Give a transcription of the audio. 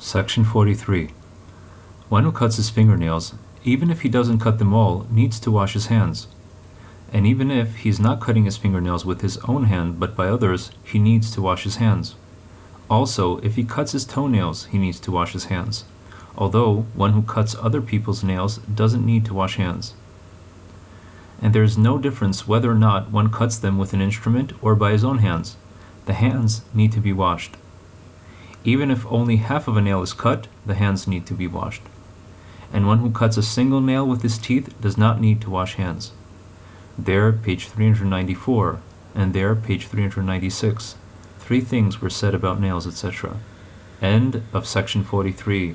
Section 43. One who cuts his fingernails, even if he doesn't cut them all, needs to wash his hands. And even if he is not cutting his fingernails with his own hand but by others, he needs to wash his hands. Also, if he cuts his toenails, he needs to wash his hands, although one who cuts other people's nails doesn't need to wash hands. And there is no difference whether or not one cuts them with an instrument or by his own hands. The hands need to be washed. Even if only half of a nail is cut, the hands need to be washed. And one who cuts a single nail with his teeth does not need to wash hands. There, page 394, and there, page 396. Three things were said about nails, etc. End of section 43.